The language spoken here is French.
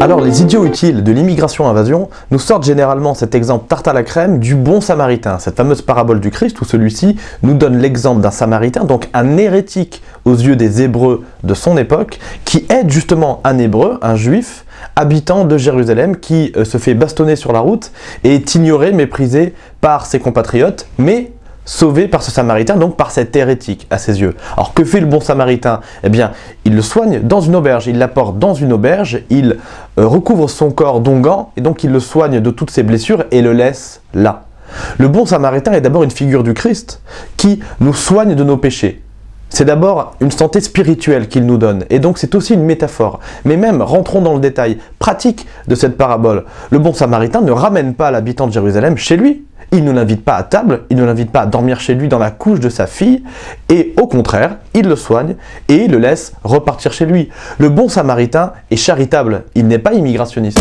Alors les idiots utiles de l'immigration-invasion nous sortent généralement cet exemple tarte à la crème du bon samaritain, cette fameuse parabole du Christ où celui-ci nous donne l'exemple d'un samaritain, donc un hérétique aux yeux des Hébreux de son époque, qui aide justement un Hébreu, un Juif, habitant de Jérusalem, qui euh, se fait bastonner sur la route et est ignoré, méprisé par ses compatriotes, mais sauvé par ce samaritain, donc par cet hérétique à ses yeux. Alors que fait le bon samaritain? Eh bien, il le soigne dans une auberge, il l'apporte dans une auberge, il euh, recouvre son corps d'onguents, et donc il le soigne de toutes ses blessures et le laisse là. Le bon samaritain est d'abord une figure du Christ qui nous soigne de nos péchés. C'est d'abord une santé spirituelle qu'il nous donne, et donc c'est aussi une métaphore. Mais même, rentrons dans le détail pratique de cette parabole, le bon samaritain ne ramène pas l'habitant de Jérusalem chez lui, il ne l'invite pas à table, il ne l'invite pas à dormir chez lui dans la couche de sa fille, et au contraire, il le soigne et il le laisse repartir chez lui. Le bon samaritain est charitable, il n'est pas immigrationniste.